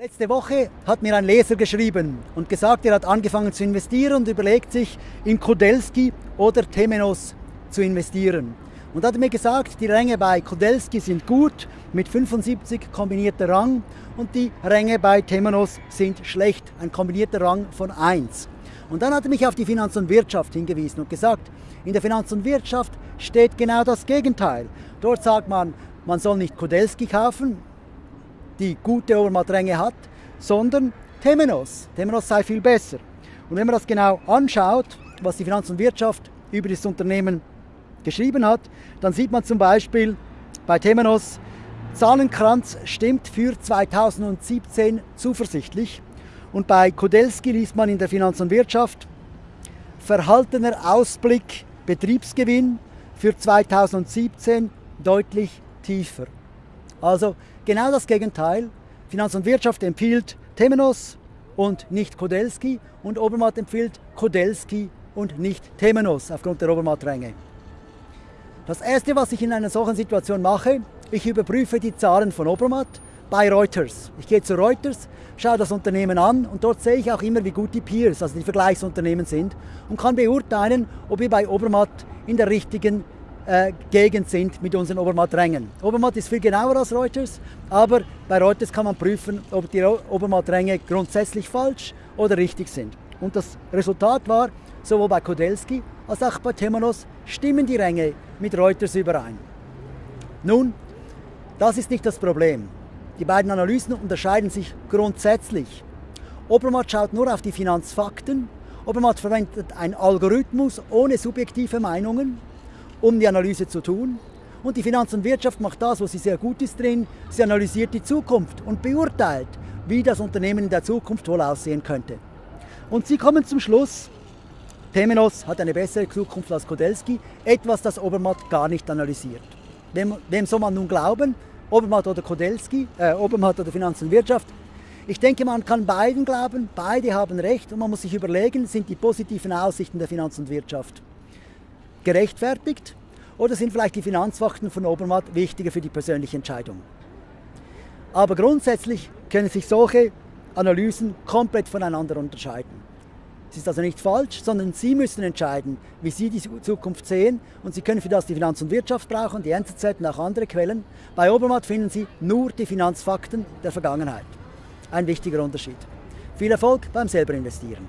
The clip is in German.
Letzte Woche hat mir ein Leser geschrieben und gesagt, er hat angefangen zu investieren und überlegt sich, in Kodelski oder Temenos zu investieren. Und hat mir gesagt, die Ränge bei Kodelski sind gut, mit 75 kombinierter Rang und die Ränge bei Temenos sind schlecht, ein kombinierter Rang von 1. Und dann hat er mich auf die Finanz und Wirtschaft hingewiesen und gesagt, in der Finanz und Wirtschaft steht genau das Gegenteil. Dort sagt man, man soll nicht Kodelski kaufen, die gute Obermattränge hat, sondern Temenos. Temenos sei viel besser. Und wenn man das genau anschaut, was die Finanz und Wirtschaft über das Unternehmen geschrieben hat, dann sieht man zum Beispiel bei Temenos, Zahlenkranz stimmt für 2017 zuversichtlich. Und bei Kodelski liest man in der Finanz und Wirtschaft, verhaltener Ausblick Betriebsgewinn für 2017 deutlich tiefer. Also genau das Gegenteil. Finanz und Wirtschaft empfiehlt Temenos und nicht Kodelski und Obermatt empfiehlt Kodelski und nicht Temenos aufgrund der Obermatt-Ränge. Das erste, was ich in einer solchen Situation mache, ich überprüfe die Zahlen von Obermatt bei Reuters. Ich gehe zu Reuters, schaue das Unternehmen an und dort sehe ich auch immer, wie gut die Peers, also die Vergleichsunternehmen sind und kann beurteilen, ob wir bei Obermatt in der richtigen äh, Gegend sind mit unseren Obermatträngen. Obermatt ist viel genauer als Reuters, aber bei Reuters kann man prüfen, ob die Obermattränge grundsätzlich falsch oder richtig sind. Und das Resultat war, sowohl bei Kodelski als auch bei Temenos stimmen die Ränge mit Reuters überein. Nun, das ist nicht das Problem. Die beiden Analysen unterscheiden sich grundsätzlich. Obermatt schaut nur auf die Finanzfakten. Obermatt verwendet einen Algorithmus ohne subjektive Meinungen um die Analyse zu tun. Und die Finanz und Wirtschaft macht das, wo sie sehr gut ist drin. Sie analysiert die Zukunft und beurteilt, wie das Unternehmen in der Zukunft wohl aussehen könnte. Und sie kommen zum Schluss, Temenos hat eine bessere Zukunft als Kodelski, etwas, das Obermatt gar nicht analysiert. Wem, wem soll man nun glauben? Obermatt oder Kodelski, äh, Obermatt oder Finanz und Wirtschaft? Ich denke, man kann beiden glauben, beide haben recht und man muss sich überlegen, sind die positiven Aussichten der Finanz und Wirtschaft gerechtfertigt oder sind vielleicht die Finanzfakten von Obermatt wichtiger für die persönliche Entscheidung? Aber grundsätzlich können sich solche Analysen komplett voneinander unterscheiden. Es ist also nicht falsch, sondern Sie müssen entscheiden, wie Sie die Zukunft sehen und Sie können für das die Finanz und Wirtschaft brauchen, die NZZ und auch andere Quellen. Bei Obermatt finden Sie nur die Finanzfakten der Vergangenheit. Ein wichtiger Unterschied. Viel Erfolg beim selber investieren.